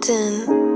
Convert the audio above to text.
forgotten.